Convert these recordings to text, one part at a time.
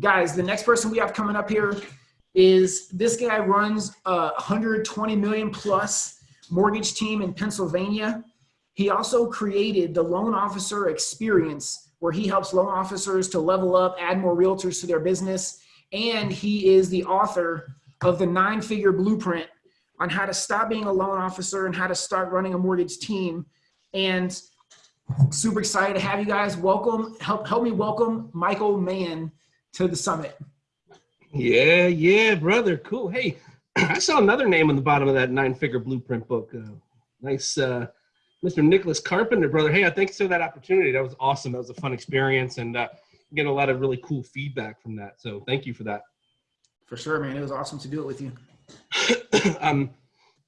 guys, the next person we have coming up here is this guy runs a 120 million plus mortgage team in Pennsylvania. He also created the loan officer experience where he helps loan officers to level up, add more realtors to their business. And he is the author of the nine figure blueprint on how to stop being a loan officer and how to start running a mortgage team. And super excited to have you guys. Welcome, help, help me welcome Michael Mann to the summit. Yeah, yeah, brother. Cool. Hey, I saw another name on the bottom of that nine figure blueprint book. Uh, nice, uh, Mr. Nicholas Carpenter, brother. Hey, I thanks for that opportunity. That was awesome. That was a fun experience and uh, getting a lot of really cool feedback from that. So thank you for that. For sure, man. It was awesome to do it with you. um,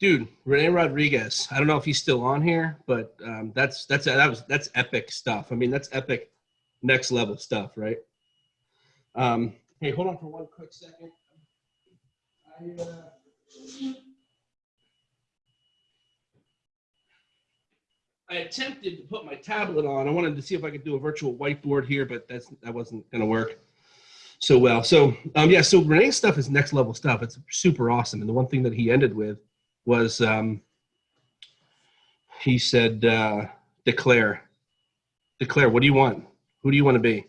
dude, Rene Rodriguez. I don't know if he's still on here, but um, that's that's that was that's epic stuff. I mean, that's epic, next level stuff, right? Um, hey, hold on for one quick second. I, uh, I attempted to put my tablet on. I wanted to see if I could do a virtual whiteboard here, but that's that wasn't going to work so well. So um, yeah, so Rene's stuff is next level stuff. It's super awesome. And the one thing that he ended with was um, he said, uh, declare, declare. What do you want? Who do you want to be?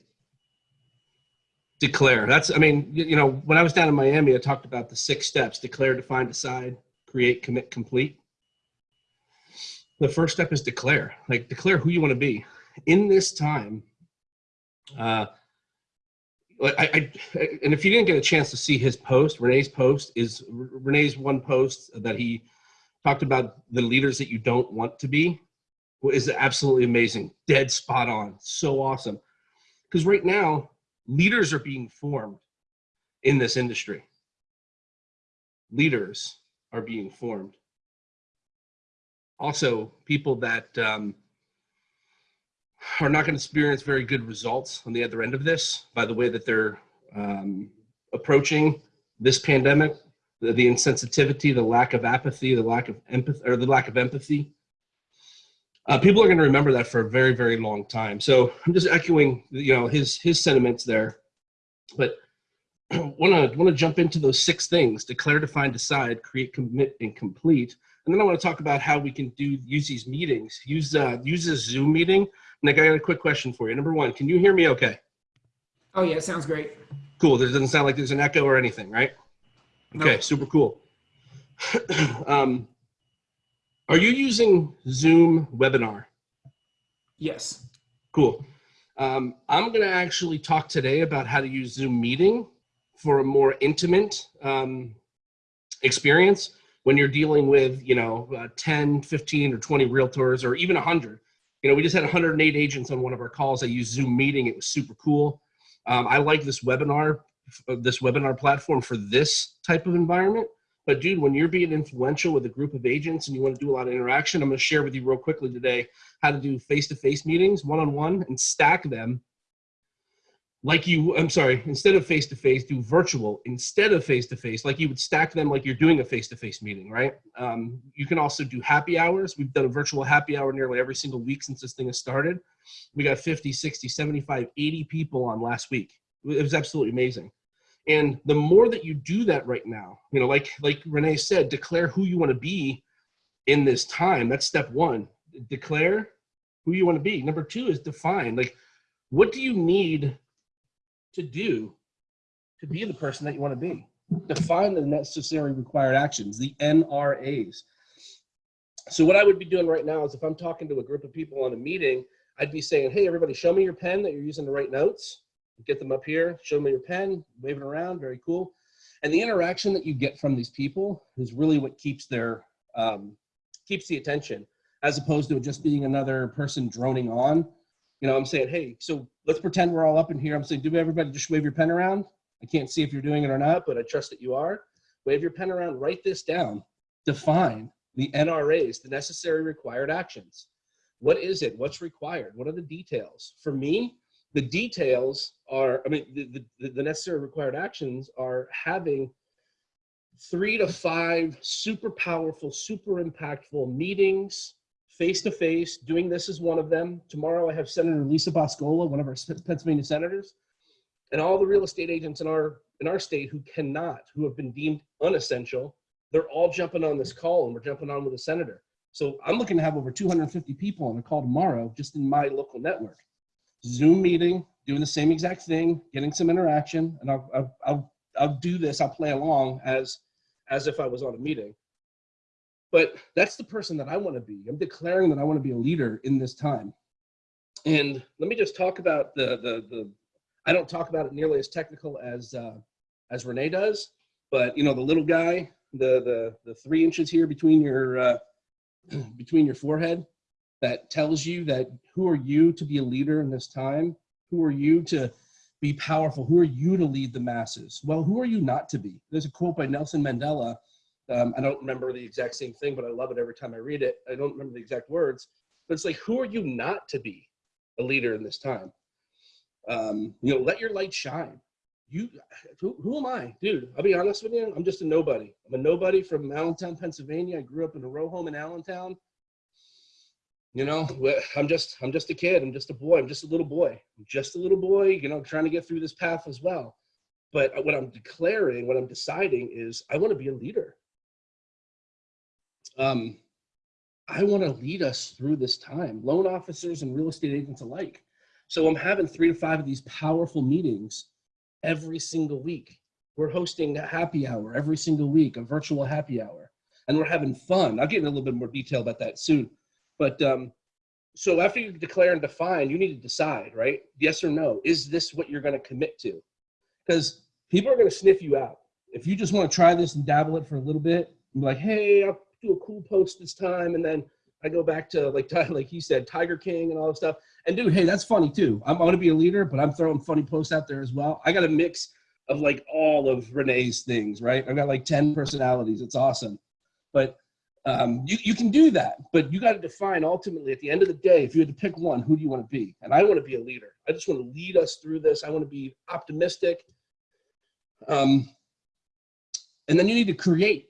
Declare. That's, I mean, you, you know, when I was down in Miami, I talked about the six steps, declare, define, decide, create, commit, complete. The first step is declare, like declare who you want to be in this time. Uh, I, I, and if you didn't get a chance to see his post, Rene's post is Rene's one post that he talked about the leaders that you don't want to be is absolutely amazing. Dead spot on. So awesome. Because right now, leaders are being formed in this industry. Leaders are being formed. Also, people that um, are not going to experience very good results on the other end of this by the way that they're um, approaching this pandemic, the, the, insensitivity, the lack of apathy, the lack of empathy, or the lack of empathy. Uh, people are going to remember that for a very, very long time. So I'm just echoing, you know, his his sentiments there, but want to want to jump into those six things: declare, define, decide, create, commit, and complete. And then I want to talk about how we can do use these meetings. Use uh, use this Zoom meeting Nick, I got a quick question for you. Number one, can you hear me okay? Oh yeah, sounds great. Cool. There doesn't sound like there's an echo or anything, right? Okay, nope. super cool. um, are you using Zoom webinar? Yes. Cool. Um, I'm going to actually talk today about how to use Zoom meeting for a more intimate um, experience when you're dealing with, you know, uh, 10, 15, or 20 realtors, or even 100 you know, we just had 108 agents on one of our calls. I used Zoom meeting. It was super cool. Um, I like this webinar, uh, this webinar platform for this type of environment. But dude, when you're being influential with a group of agents and you want to do a lot of interaction, I'm going to share with you real quickly today how to do face-to-face -face meetings, one-on-one, -on -one, and stack them like you, I'm sorry, instead of face to face, do virtual instead of face to face, like you would stack them like you're doing a face to face meeting, right? Um, you can also do happy hours. We've done a virtual happy hour nearly every single week since this thing has started. We got 50, 60, 75, 80 people on last week. It was absolutely amazing. And the more that you do that right now, you know, like like Rene said, declare who you want to be in this time. That's step one. Declare who you want to be. Number two is define. Like, what do you need to do to be the person that you want to be. Define the necessary required actions, the NRAs. So what I would be doing right now is if I'm talking to a group of people on a meeting, I'd be saying, hey, everybody, show me your pen that you're using to write notes. Get them up here, show me your pen, wave it around, very cool. And the interaction that you get from these people is really what keeps their, um, keeps the attention as opposed to just being another person droning on you know, I'm saying, hey, so let's pretend we're all up in here. I'm saying, do everybody just wave your pen around? I can't see if you're doing it or not, but I trust that you are. Wave your pen around, write this down. Define the NRAs, the necessary required actions. What is it? What's required? What are the details? For me, the details are, I mean, the, the, the necessary required actions are having three to five super powerful, super impactful meetings, face to face. Doing this is one of them. Tomorrow I have Senator Lisa Boscola, one of our Pennsylvania senators, and all the real estate agents in our in our state who cannot, who have been deemed unessential, they're all jumping on this call, and we're jumping on with a senator. So I'm looking to have over 250 people on a call tomorrow, just in my local network. Zoom meeting, doing the same exact thing, getting some interaction, and I'll I'll I'll, I'll do this. I'll play along as as if I was on a meeting. But that's the person that I want to be. I'm declaring that I want to be a leader in this time. And let me just talk about the the the. I don't talk about it nearly as technical as uh, as Rene does, but you know the little guy, the the the three inches here between your uh, between your forehead, that tells you that who are you to be a leader in this time? Who are you to be powerful? Who are you to lead the masses? Well, who are you not to be? There's a quote by Nelson Mandela. Um, I don't remember the exact same thing, but I love it every time I read it. I don't remember the exact words, but it's like, who are you not to be a leader in this time? Um, you know, let your light shine. You, who, who am I, dude? I'll be honest with you. I'm just a nobody. I'm a nobody from Allentown, Pennsylvania. I grew up in a row home in Allentown. You know, I'm just, I'm just a kid. I'm just a boy. I'm just a little boy. I'm just a little boy. You know, trying to get through this path as well. But what I'm declaring, what I'm deciding is, I want to be a leader. Um, I want to lead us through this time, loan officers and real estate agents alike. So I'm having three to five of these powerful meetings every single week. We're hosting a happy hour every single week, a virtual happy hour, and we're having fun. I'll get into a little bit more detail about that soon. But um, so after you declare and define, you need to decide, right? Yes or no. Is this what you're going to commit to? Because people are going to sniff you out. If you just want to try this and dabble it for a little bit, be like, hey, I'll do a cool post this time, and then I go back to like like he said, Tiger King and all that stuff. And dude, hey, that's funny too. I'm going to be a leader, but I'm throwing funny posts out there as well. I got a mix of like all of Rene's things, right? I've got like 10 personalities. It's awesome. But um, you, you can do that, but you got to define ultimately at the end of the day, if you had to pick one, who do you want to be? And I want to be a leader. I just want to lead us through this. I want to be optimistic. Um, and then you need to create.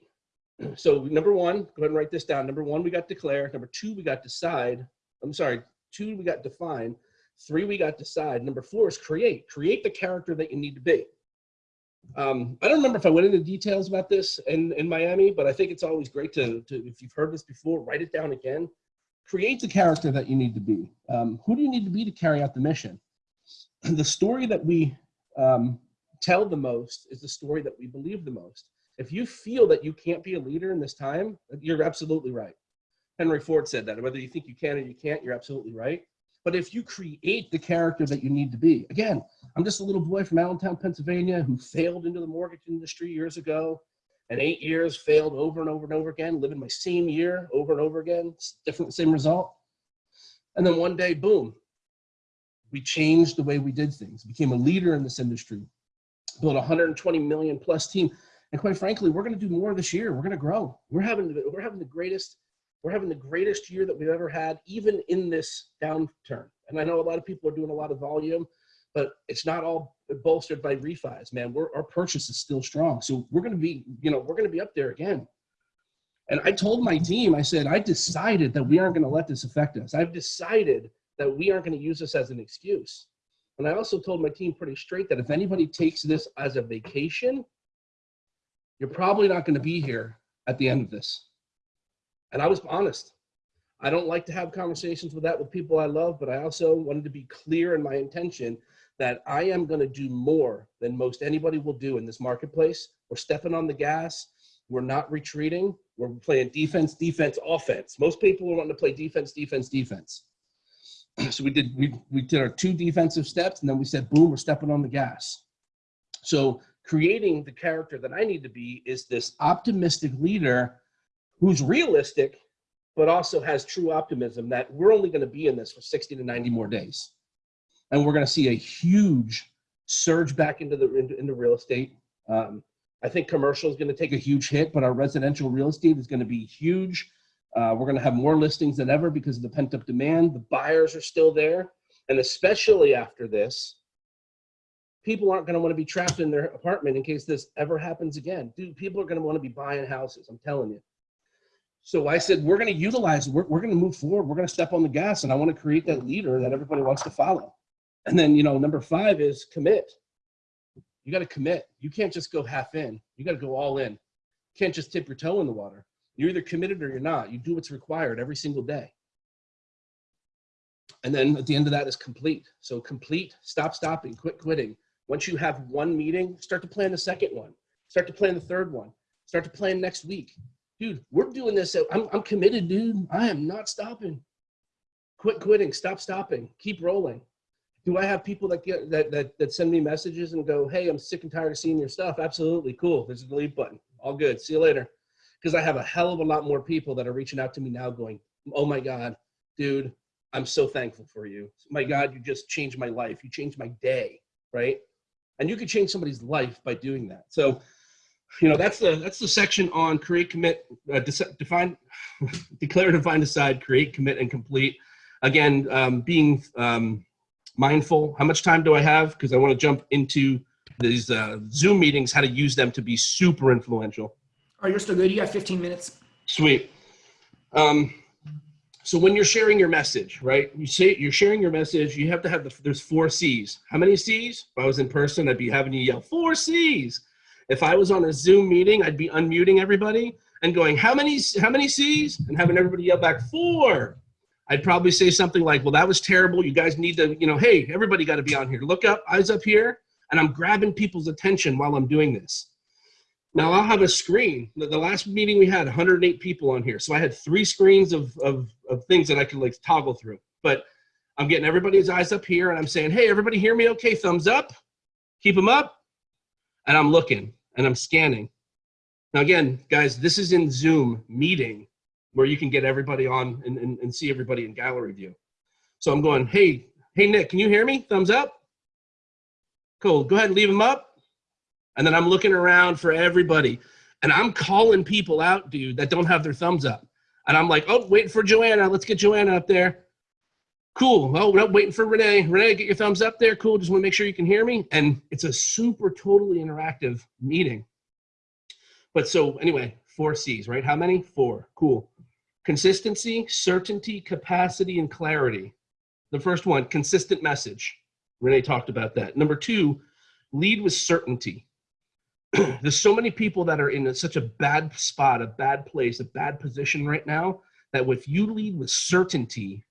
So number one, go ahead and write this down. Number one, we got declare. Number two, we got decide. I'm sorry, two, we got define. Three, we got decide. Number four is create. Create the character that you need to be. Um, I don't remember if I went into details about this in, in Miami, but I think it's always great to, to, if you've heard this before, write it down again. Create the character that you need to be. Um, who do you need to be to carry out the mission? The story that we um, tell the most is the story that we believe the most. If you feel that you can't be a leader in this time, you're absolutely right. Henry Ford said that. Whether you think you can or you can't, you're absolutely right. But if you create the character that you need to be, again, I'm just a little boy from Allentown, Pennsylvania, who failed into the mortgage industry years ago, and eight years failed over and over and over again, living my same year over and over again, different, same result. And then one day, boom, we changed the way we did things, became a leader in this industry, built a 120 million plus team. And quite frankly, we're going to do more this year. We're going to grow. We're having, we're having the greatest we're having the greatest year that we've ever had, even in this downturn. And I know a lot of people are doing a lot of volume, but it's not all bolstered by refis, man. We're, our purchase is still strong. So we're going to be, you know, we're going to be up there again. And I told my team, I said, I decided that we aren't going to let this affect us. I've decided that we aren't going to use this as an excuse. And I also told my team pretty straight that if anybody takes this as a vacation, you're probably not going to be here at the end of this. And I was honest. I don't like to have conversations with that with people I love, but I also wanted to be clear in my intention that I am going to do more than most anybody will do in this marketplace. We're stepping on the gas. We're not retreating. We're playing defense, defense, offense. Most people are wanting to play defense, defense, defense. So we did we, we did our two defensive steps and then we said, boom, we're stepping on the gas. So creating the character that I need to be is this optimistic leader who's realistic, but also has true optimism that we're only going to be in this for 60 to 90 more days. And we're going to see a huge surge back into the into, into real estate. Um, I think commercial is going to take a huge hit, but our residential real estate is going to be huge. Uh, we're going to have more listings than ever because of the pent up demand. The buyers are still there. And especially after this, people aren't going to want to be trapped in their apartment in case this ever happens again. Dude, people are going to want to be buying houses. I'm telling you. So I said, we're going to utilize, we're, we're going to move forward. We're going to step on the gas and I want to create that leader that everybody wants to follow. And then, you know, number five is commit. You got to commit. You can't just go half in. You got to go all in. You can't just tip your toe in the water. You're either committed or you're not. You do what's required every single day. And then at the end of that is complete. So complete, stop stopping, quit quitting. Once you have one meeting, start to plan the second one. Start to plan the third one. Start to plan next week. Dude, we're doing this. I'm, I'm committed, dude. I am not stopping. Quit quitting. Stop stopping. Keep rolling. Do I have people that get that that that send me messages and go, "Hey, I'm sick and tired of seeing your stuff." Absolutely, cool. There's a delete button. All good. See you later. Because I have a hell of a lot more people that are reaching out to me now, going, "Oh my God, dude, I'm so thankful for you. My God, you just changed my life. You changed my day, right? And you could change somebody's life by doing that. So, you know, that's the that's the section on create, commit, uh, define, declare, define, decide, create, commit, and complete. Again, um, being um, mindful. How much time do I have? Because I want to jump into these uh, Zoom meetings, how to use them to be super influential. Oh, you're still good. You got 15 minutes. Sweet. Um, so when you're sharing your message, right? You say you're sharing your message. You have to have the there's four C's. How many C's? If I was in person, I'd be having you yell four C's. If I was on a Zoom meeting, I'd be unmuting everybody and going, "How many? How many C's?" and having everybody yell back four. I'd probably say something like, "Well, that was terrible. You guys need to, you know, hey, everybody got to be on here. Look up, eyes up here." And I'm grabbing people's attention while I'm doing this. Now I'll have a screen. The, last meeting we had 108 people on here. So I had three screens of, of, of things that I could like toggle through. But I'm getting everybody's eyes up here and I'm saying, hey, everybody hear me okay? Thumbs up. Keep them up. And I'm looking and I'm scanning. Now again, guys, this is in Zoom meeting where you can get everybody on and, and, and see everybody in gallery view. So I'm going, hey, hey, Nick, can you hear me? Thumbs up. Cool, go ahead and leave them up. And then I'm looking around for everybody. And I'm calling people out, dude, that don't have their thumbs up. And I'm like, oh, waiting for Joanna. Let's get Joanna up there. Cool. Oh, not waiting for Rene. Rene, get your thumbs up there. Cool. Just want to make sure you can hear me. And it's a super totally interactive meeting. But so anyway, four C's, right? How many? Four. Cool. Consistency, certainty, capacity, and clarity. The first one, consistent message. Rene talked about that. Number two, lead with certainty. There's so many people that are in a, such a bad spot, a bad place, a bad position right now that if you lead with certainty,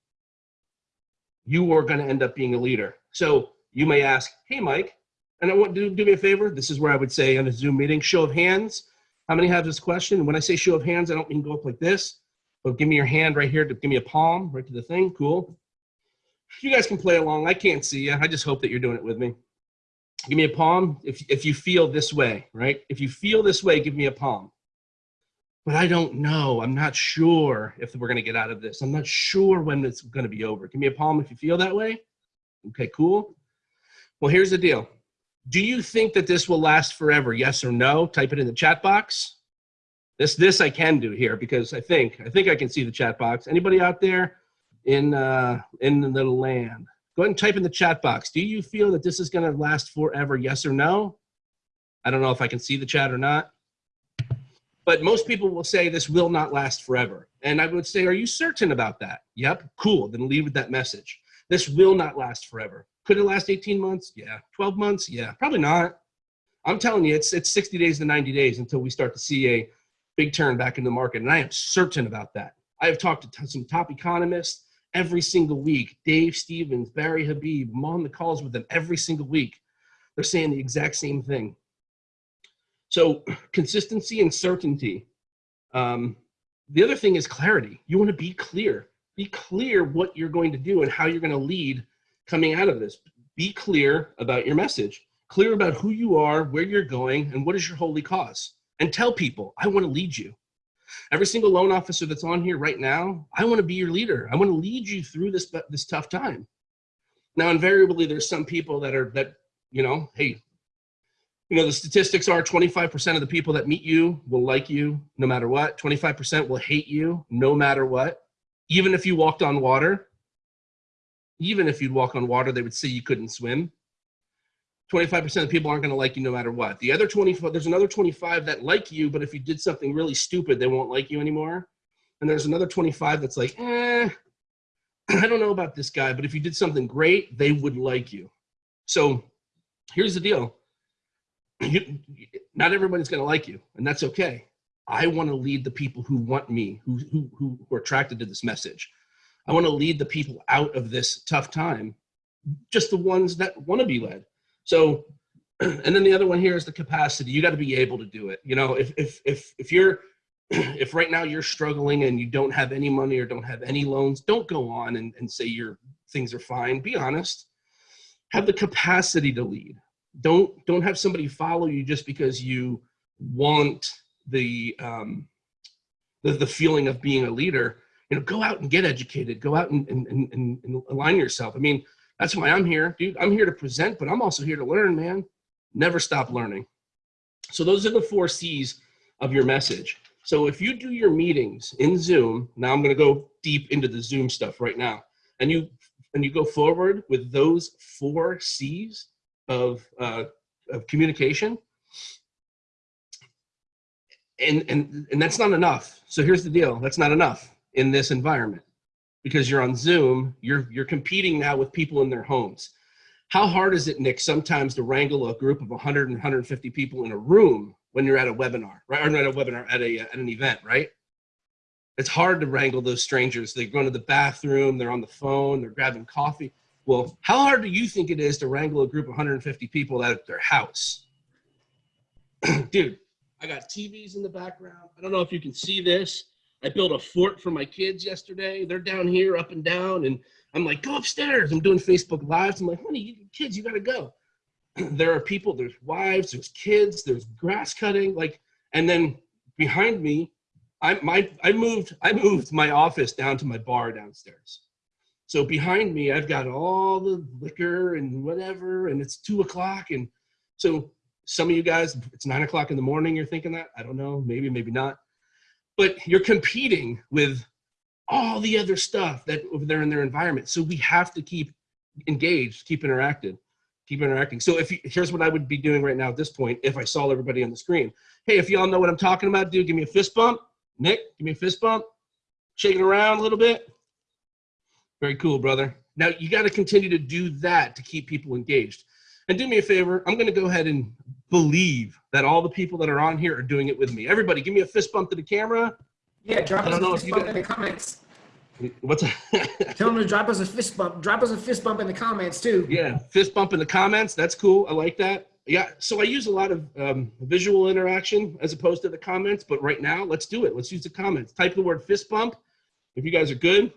you are going to end up being a leader. So you may ask, "Hey, Mike," and I want do do me a favor. This is where I would say in a Zoom meeting, show of hands. How many have this question? When I say show of hands, I don't mean go up like this, but give me your hand right here to give me a palm right to the thing. Cool. You guys can play along. I can't see you. I just hope that you're doing it with me give me a palm if, if you feel this way, right? If you feel this way, give me a palm. But I don't know. I'm not sure if we're going to get out of this. I'm not sure when it's going to be over. Give me a palm if you feel that way. Okay, cool. Well, here's the deal. Do you think that this will last forever? Yes or no? Type it in the chat box. This this I can do here because I think I think I can see the chat box. Anybody out there in uh, in the land? Go ahead and type in the chat box. Do you feel that this is going to last forever? Yes or no? I don't know if I can see the chat or not. But most people will say this will not last forever. And I would say, are you certain about that? Yep, cool. Then leave with that message. This will not last forever. Could it last 18 months? Yeah. 12 months? Yeah. Probably not. I'm telling you, it's, it's 60 days to 90 days until we start to see a big turn back in the market. And I am certain about that. I have talked to some top economists every single week. Dave Stevens, Barry Habib, I'm on the calls with them every single week. They're saying the exact same thing. So consistency and certainty. Um, the other thing is clarity. You want to be clear. Be clear what you're going to do and how you're going to lead coming out of this. Be clear about your message. Clear about who you are, where you're going, and what is your holy cause. And tell people, I want to lead you. Every single loan officer that's on here right now, I want to be your leader. I want to lead you through this this tough time. Now, invariably, there's some people that are that you know, hey, you know, the statistics are 25% of the people that meet you will like you no matter what. 25% will hate you no matter what. Even if you walked on water, even if you'd walk on water, they would say you couldn't swim. 25% of people aren't going to like you no matter what. The other 25, there's another 25 that like you, but if you did something really stupid, they won't like you anymore. And there's another 25 that's like, eh, I don't know about this guy, but if you did something great, they would like you. So here's the deal. You, not everybody's going to like you, and that's okay. I want to lead the people who want me, who, who, who are attracted to this message. I want to lead the people out of this tough time, just the ones that want to be led. So, and then the other one here is the capacity. You got to be able to do it. You know, if if if if you're if right now you're struggling and you don't have any money or don't have any loans, don't go on and, and say your things are fine. Be honest. Have the capacity to lead. Don't don't have somebody follow you just because you want the um, the, the feeling of being a leader. You know, go out and get educated. Go out and, and, and, and align yourself. I mean, that's why I'm here, dude. I'm here to present, but I'm also here to learn, man. Never stop learning. So those are the four C's of your message. So if you do your meetings in Zoom, now I'm going to go deep into the Zoom stuff right now, and you and you go forward with those four C's of uh, of communication, and and and that's not enough. So here's the deal: that's not enough in this environment because you're on Zoom. You're you're competing now with people in their homes. How hard is it, Nick, sometimes to wrangle a group of 100 and 150 people in a room when you're at a webinar, right? Or not at a webinar, at, a, at an event, right? It's hard to wrangle those strangers. They're going to the bathroom, they're on the phone, they're grabbing coffee. Well, how hard do you think it is to wrangle a group of 150 people out of their house? Dude, I got TVs in the background. I don't know if you can see this. I built a fort for my kids yesterday. They're down here, up and down, and I'm like, go upstairs. I'm doing Facebook Lives. I'm like, honey, you, kids, you got to go. there are people, there's wives, there's kids, there's grass cutting, like, and then behind me, I my I moved I moved my office down to my bar downstairs. So behind me, I've got all the liquor and whatever, and it's two o'clock, and so some of you guys, it's nine o'clock in the morning. You're thinking that I don't know, maybe maybe not, but you're competing with all the other stuff that over there in their environment. So we have to keep engaged, keep interacted, keep interacting. So if you, here's what I would be doing right now at this point, if I saw everybody on the screen. Hey, if y'all know what I'm talking about, dude, give me a fist bump. Nick, give me a fist bump. Shaking around a little bit. Very cool, brother. Now you got to continue to do that to keep people engaged. And do me a favor, I'm going to go ahead and believe that all the people that are on here are doing it with me. Everybody, give me a fist bump to the camera. Yeah, drop us a fist bump in the comments. What's Tell them to drop us a fist bump. Drop us a fist bump in the comments too. Yeah, fist bump in the comments. That's cool. I like that. Yeah, so I use a lot of um, visual interaction as opposed to the comments, but right now, let's do it. Let's use the comments. Type the word fist bump if you guys are good.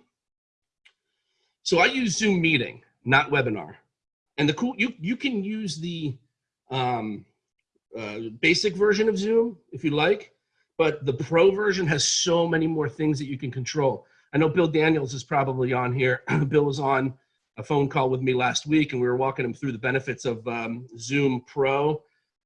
So I use Zoom meeting, not webinar. And the cool, you, you can use the um, uh, basic version of Zoom if you like, but the pro version has so many more things that you can control. I know Bill Daniels is probably on here. Bill was on a phone call with me last week and we were walking him through the benefits of um, Zoom Pro.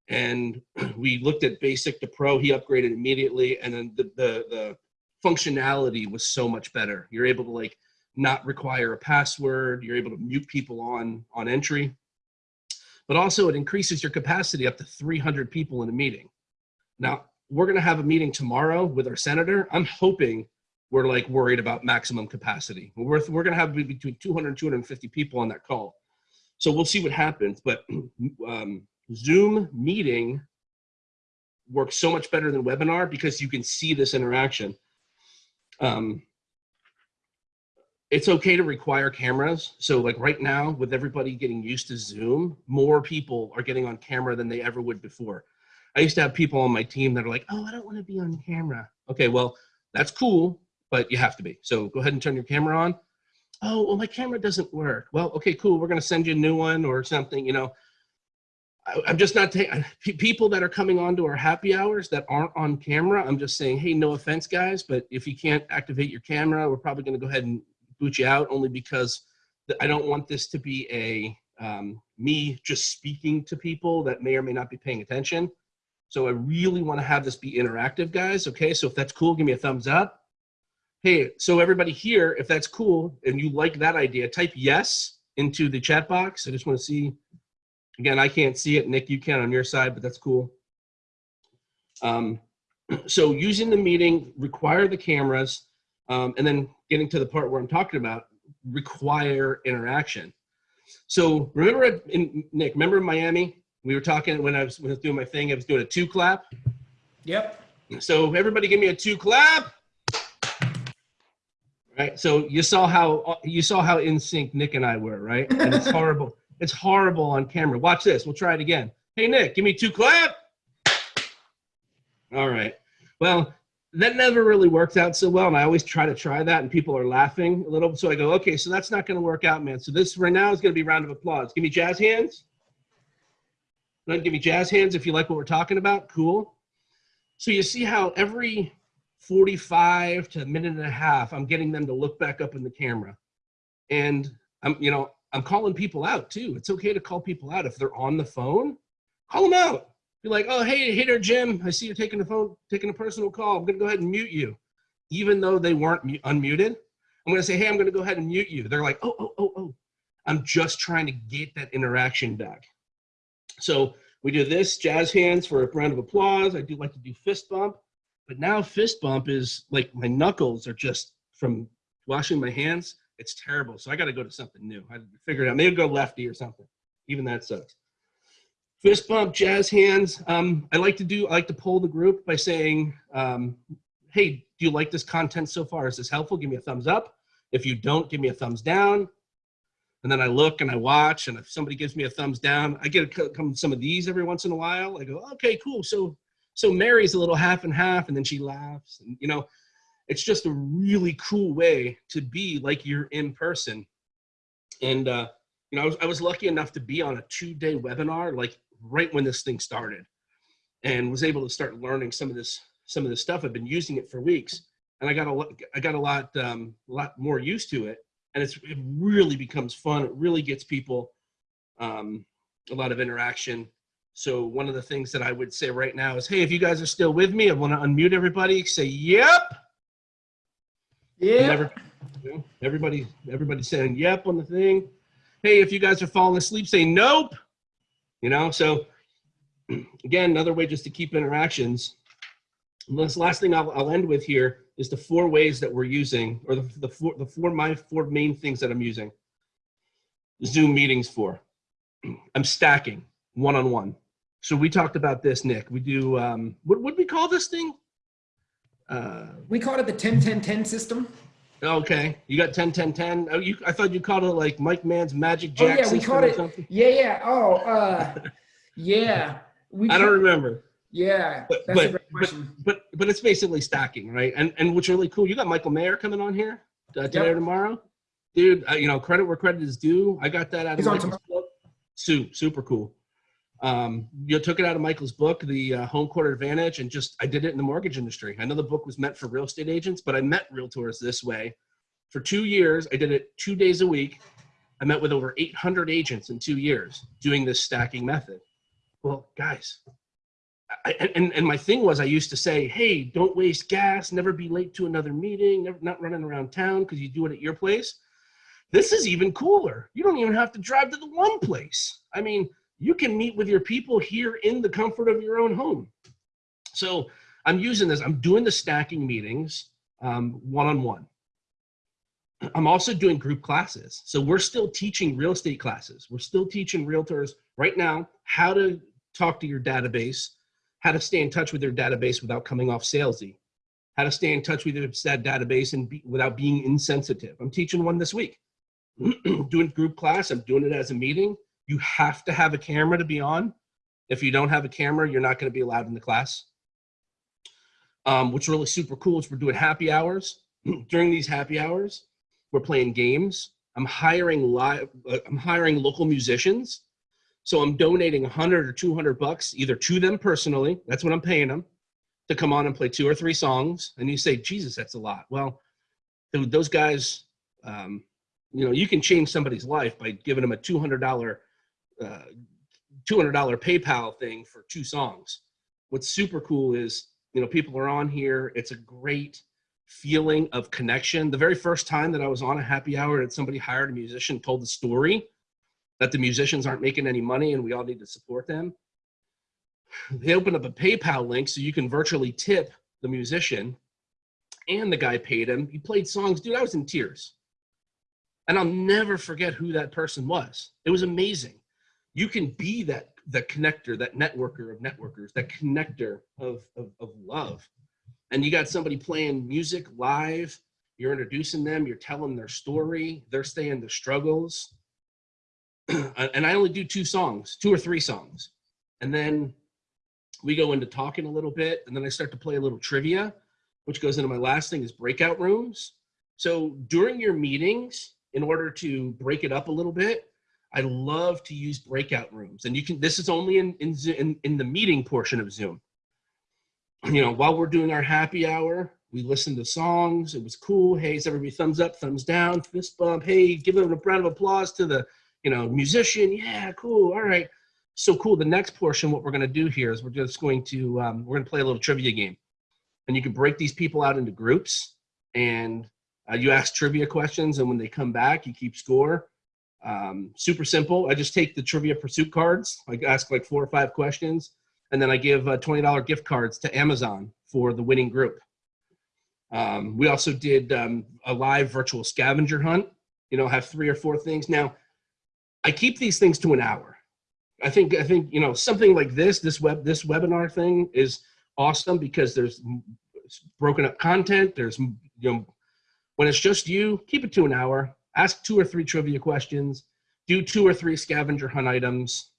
And we looked at basic to pro, he upgraded immediately. And then the, the, the functionality was so much better. You're able to like not require a password. You're able to mute people on, on entry. But also it increases your capacity up to 300 people in a meeting. Now, we're gonna have a meeting tomorrow with our senator. I'm hoping we're like worried about maximum capacity. We're, we're gonna have between 200 and 250 people on that call. So we'll see what happens, but um, Zoom meeting works so much better than webinar because you can see this interaction. Um, it's okay to require cameras. So like right now with everybody getting used to Zoom, more people are getting on camera than they ever would before. I used to have people on my team that are like, oh, I don't want to be on camera. Okay, well, that's cool, but you have to be. So go ahead and turn your camera on. Oh, well, my camera doesn't work. Well, okay, cool. We're going to send you a new one or something, you know. I, I'm just not taking people that are coming on to our happy hours that aren't on camera. I'm just saying, hey, no offense, guys, but if you can't activate your camera, we're probably going to go ahead and boot you out only because I don't want this to be a um, me just speaking to people that may or may not be paying attention. So I really want to have this be interactive, guys. Okay, so if that's cool, give me a thumbs up. Hey, so everybody here, if that's cool and you like that idea, type yes into the chat box. I just want to see. Again, I can't see it. Nick, you can on your side, but that's cool. Um, so using the meeting, require the cameras, um, and then getting to the part where I'm talking about, require interaction. So remember, in, Nick, remember in Miami, We were talking when I was, when I was doing my thing, I was doing a two clap. Yep. So everybody give me a two clap. Right. So you saw how you saw how in sync Nick and I were, right? And it's horrible. It's horrible on camera. Watch this. We'll try it again. Hey Nick, give me two clap. All right. Well, that never really worked out so well, and I always try to try that, and people are laughing a little. So I go, okay, so that's not going to work out, man. So this right now is going to be round of applause. Give me jazz hands. Give me jazz hands if you like what we're talking about. Cool. So you see how every 45 to a minute and a half, I'm getting them to look back up in the camera. And I'm, you know, I'm calling people out too. It's okay to call people out. If they're on the phone, call them out. Be like, oh, hey, there, Jim. I see you're taking the phone, taking a personal call. I'm gonna go ahead and mute you. Even though they weren't unmuted, I'm gonna say, hey, I'm gonna go ahead and mute you. They're like, oh, oh, oh, oh. I'm just trying to get that interaction back. So we do this, jazz hands for a round of applause. I do like to do fist bump, but now fist bump is like my knuckles are just from washing my hands. It's terrible. So I got to go to something new. I figured out maybe go lefty or something. Even that sucks. Fist bump, jazz hands. Um, I like to do. I like to poll the group by saying, um, "Hey, do you like this content so far? Is this helpful? Give me a thumbs up. If you don't, give me a thumbs down." And then I look and I watch, and if somebody gives me a thumbs down, I get a come some of these every once in a while. I go, "Okay, cool." So, so Mary's a little half and half, and then she laughs, and you know, it's just a really cool way to be like you're in person. And uh, you know, I was, I was lucky enough to be on a two-day webinar, like right when this thing started, and was able to start learning some of this some of this stuff. I've been using it for weeks, and I got a lot I got a lot um, a lot more used to it, and it's it really becomes fun. It really gets people um, a lot of interaction. So one of the things that I would say right now is, hey, if you guys are still with me, I want to unmute everybody. Say, yep. Yeah. you know, everybody, everybody saying yep on the thing. Hey, if you guys are falling asleep, say nope. You know, so again, another way just to keep interactions. And this last thing I'll, I'll end with here is the four ways that we're using, or the, the four, the four, my four main things that I'm using Zoom meetings for. I'm stacking one-on-one. So we talked about this, Nick. We do, um, what would we call this thing? Uh, We called it the 10 10 10 system. Okay, you got 10, 10, 10. Oh, you, I thought you called it like Mike Mann's Magic Oh, yeah, we called it- something. Yeah, yeah. Oh, uh, yeah. We I don't remember, Yeah, But- that's a but- great question. but but it's basically stacking, right? And and what's really cool, you got Michael Maher coming on here uh, today or tomorrow, dude. Uh, you know, credit where credit is due. I got that out He's of on Michael's book. Su- super cool. Um, you took it out of Michael's book, the uh, Home Court Advantage, and just I did it in the mortgage industry. I know the book was meant for real estate agents, but I met realtors this way. For two years, I did it two days a week. I met with over 800 agents in two years doing this stacking method. Well, guys, I, and, and my thing was I used to say, hey, don't waste gas, never be late to another meeting, never, not running around town because you do it at your place. This is even cooler. You don't even have to drive to the one place. I mean, you can meet with your people here in the comfort of your own home. So I'm using this. I'm doing the stacking meetings um, one-on-one. I'm also doing group classes. So we're still teaching real estate classes. We're still teaching realtors right now how to talk to your database, how to stay in touch with your database without coming off salesy, how to stay in touch with that database and be, without being insensitive. I'm teaching one this week. doing group class. I'm doing it as a meeting. You have to have a camera to be on. If you don't have a camera, you're not going to be allowed in the class. Um, what's really super cool is we're doing happy hours. During these happy hours, we're playing games. I'm hiring live. Uh, I'm hiring local musicians. So I'm donating 100 or 200 bucks either to them personally. That's what I'm paying them to come on and play two or three songs. And you say, Jesus, that's a lot. Well, those guys, um, you know, you can change somebody's life by giving them a $200, uh, $200 PayPal thing for two songs. What's super cool is, you know, people are on here. It's a great feeling of connection. The very first time that I was on a happy hour and somebody hired a musician, told the story that the musicians aren't making any money and we all need to support them. They opened up a PayPal link so you can virtually tip the musician and the guy paid him. He played songs. Dude, I was in tears. And I'll never forget who that person was. It was amazing. You can be that the connector, that networker of networkers, that connector of, of, of love. And you got somebody playing music live, you're introducing them, you're telling their story, they're saying the struggles. and I only do two songs, two or three songs. And then we go into talking a little bit, and then I start to play a little trivia, which goes into my last thing is breakout rooms. So during your meetings, in order to break it up a little bit, I love to use breakout rooms. And you can, this is only in, in, in, in the meeting portion of Zoom. You know, while we're doing our happy hour, we listen to songs. It was cool. Hey, is everybody thumbs up, thumbs down, fist bump. Hey, give them a round of applause to the, you know, musician. Yeah, cool. All right. So cool. The next portion, what we're going to do here is we're just going to, um, we're going to play a little trivia game. And you can break these people out into groups and uh, you ask trivia questions. And when they come back, you keep score. Um, super simple. I just take the trivia pursuit cards. I ask like four or five questions. And then I give uh, $20 gift cards to Amazon for the winning group. Um, we also did um, a live virtual scavenger hunt, you know, have three or four things. Now, I keep these things to an hour. I think, I think, you know, something like this, this web, this webinar thing is awesome because there's broken up content. There's, you know, when it's just you, keep it to an hour, ask two or three trivia questions, do two or three scavenger hunt items,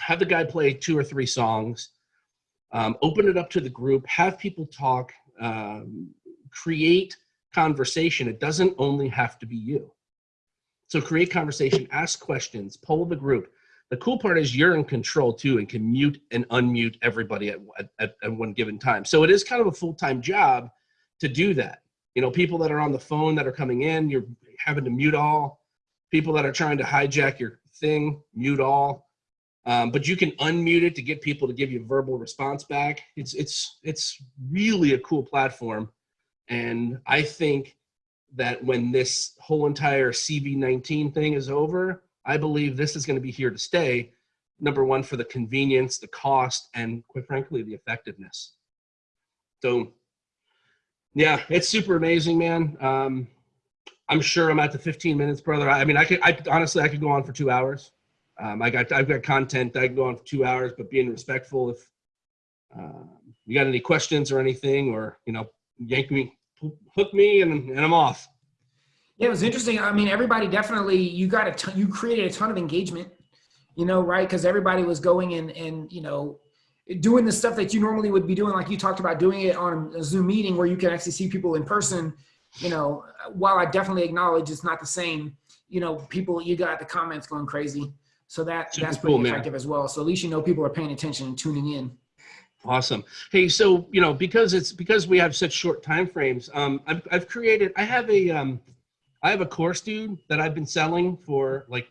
have the guy play two or three songs, um, open it up to the group, have people talk, um, create conversation. It doesn't only have to be you. So create conversation, ask questions, poll the group. The cool part is you're in control too and can mute and unmute everybody at, at, at one given time. So it is kind of a full-time job to do that. You know, people that are on the phone that are coming in, you're having to mute all. People that are trying to hijack your thing, mute all. Um, but you can unmute it to get people to give you verbal response back. It's, it's, it's really a cool platform. And I think that when this whole entire CV19 thing is over, I believe this is going to be here to stay. Number one, for the convenience, the cost, and quite frankly, the effectiveness. So yeah, it's super amazing, man. Um, I'm sure I'm at the 15 minutes, brother. I mean, I could, I honestly, I could go on for two hours. Um, I got, I've got content. I can go on for two hours, but being respectful. If uh, you got any questions or anything, or you know, yank me, hook me, and, and I'm off. Yeah, it was interesting. I mean, everybody definitely you got a ton, you created a ton of engagement, you know, right? Because everybody was going and and you know doing the stuff that you normally would be doing, like you talked about doing it on a Zoom meeting where you can actually see people in person. You know, while I definitely acknowledge it's not the same, you know, people you got the comments going crazy. So that Super that's pretty cool, man. effective as well. So at least you know people are paying attention and tuning in. Awesome. Hey, so you know, because it's because we have such short time frames, um, I've I've created. I have a um, I have a course, dude, that I've been selling for like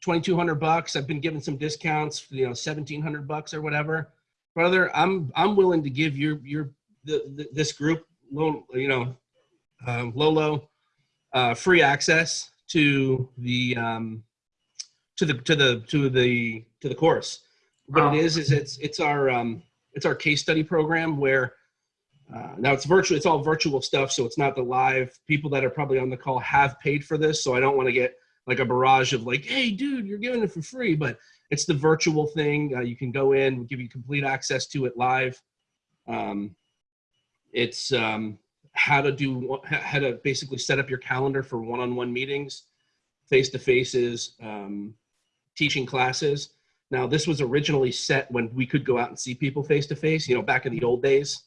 twenty two hundred bucks. I've been giving some discounts, you know, seventeen hundred bucks or whatever. Brother, I'm I'm willing to give your your the, the this group, you know, um, Lolo, uh, free access to the um, to the to the to the to the course. What Wow. it is is it's it's our um, it's our case study program where uh, now it's virtual. It's all virtual stuff, so it's not the live. People that are probably on the call have paid for this, so I don't want to get like a barrage of like, "Hey, dude, you're giving it for free," but it's the virtual thing. Uh, you can go in, we'll give you complete access to it live. Um, it's um, how to do how to basically set up your calendar for one-on-one meetings, face-to-faces, um, teaching classes. Now, this was originally set when we could go out and see people face-to-face. You know, back in the old days,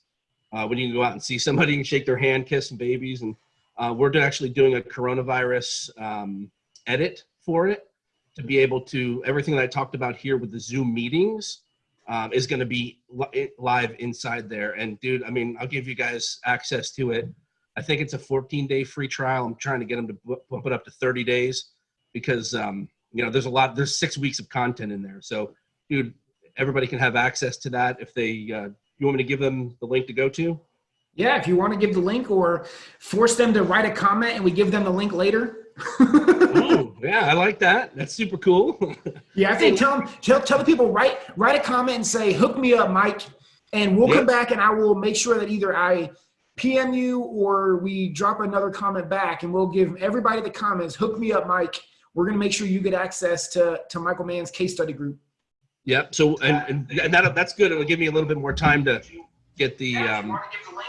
uh, when you can go out and see somebody and shake their hand, kiss some babies, and uh, we're actually doing a coronavirus um, edit for it to be able to everything that I talked about here with the Zoom meetings um, is going to be li- live inside there. And dude, I mean, I'll give you guys access to it. I think it's a 14 day free trial. I'm trying to get them to bump it up to 30 days because um, you know there's a lot. There's six weeks of content in there. So, dude, everybody can have access to that if they. Uh, you want me to give them the link to go to? Yeah, if you want to give the link or force them to write a comment and we give them the link later. oh, yeah, I like that. That's super cool. Yeah, I think tell them tell, tell the people write write a comment and say hook me up, Mike, and we'll come back and I will make sure that either I PM you or we drop another comment back and we'll give everybody the comments hook me up, Mike. We're gonna make sure you get access to to Michael Mann's case study group. Yep. So and and, and that that's good. It'll give me a little bit more time to get the Yeah, um, get the link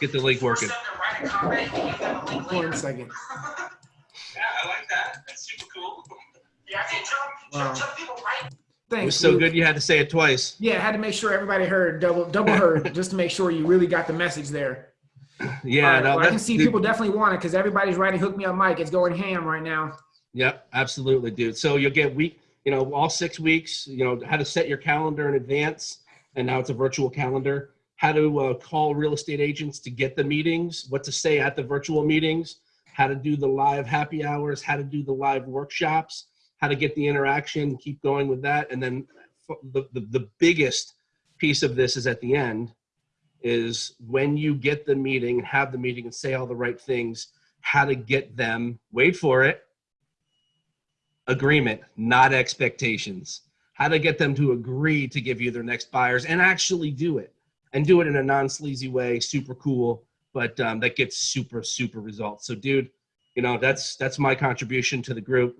get the link working. send them, a comment and give them the link One second. Yeah, I like that. That's super cool. Yeah, I think tell, tell, tell people right. It Thanks. was so Luke. good you had to say it twice. Yeah, I had to make sure everybody heard double double heard just to make sure you really got the message there. Yeah, All right, no, well, I can see dude, people definitely want it because everybody's writing "Hook Me Up, Mike." It's going ham right now. Yep, absolutely, dude. So you'll get week, you know, all six weeks. You know how to set your calendar in advance, and now it's a virtual calendar. How to uh, call real estate agents to get the meetings, what to say at the virtual meetings, how to do the live happy hours, how to do the live workshops, how to get the interaction, keep going with that, and then the the, the biggest piece of this is at the end is when you get the meeting and have the meeting and say all the right things how to get them wait for it agreement not expectations. How to get them to agree to give you their next buyers and actually do it and do it in a non-sleazy way super cool but um, that gets super super results so dude you know that's that's my contribution to the group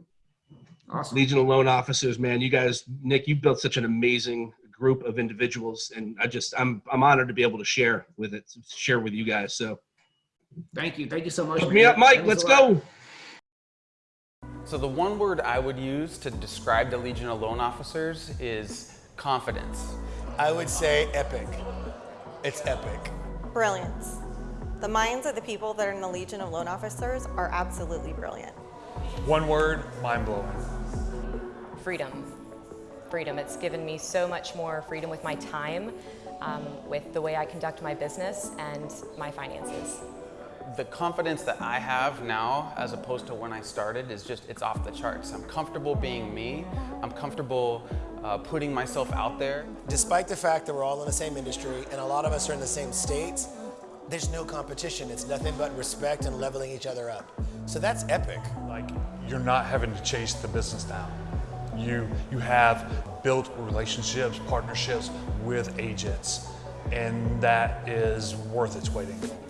Awesome. Legion of Loan Officers, man. You guys, Nick, you built such an amazing group of individuals, and I just, I'm, I'm honored to be able to share with it, share with you guys. So, Thank you. Thank you so much. hook me up, Mike. Let's go. So the one word I would use to describe the Legion of Loan Officers is confidence. I would say epic. It's epic. Brilliance. The minds of the people that are in the Legion of Loan Officers are absolutely brilliant. One word, mind blowing. freedom. Freedom. It's given me so much more freedom with my time, um, with the way I conduct my business and my finances. The confidence that I have now as opposed to when I started is just, it's off the charts. I'm comfortable being me. I'm comfortable uh, putting myself out there. Despite the fact that we're all in the same industry and a lot of us are in the same states, there's no competition. It's nothing but respect and leveling each other up. So that's epic. Like you're not having to chase the business down. You you have built relationships, partnerships with agents, and that is worth its weight in gold.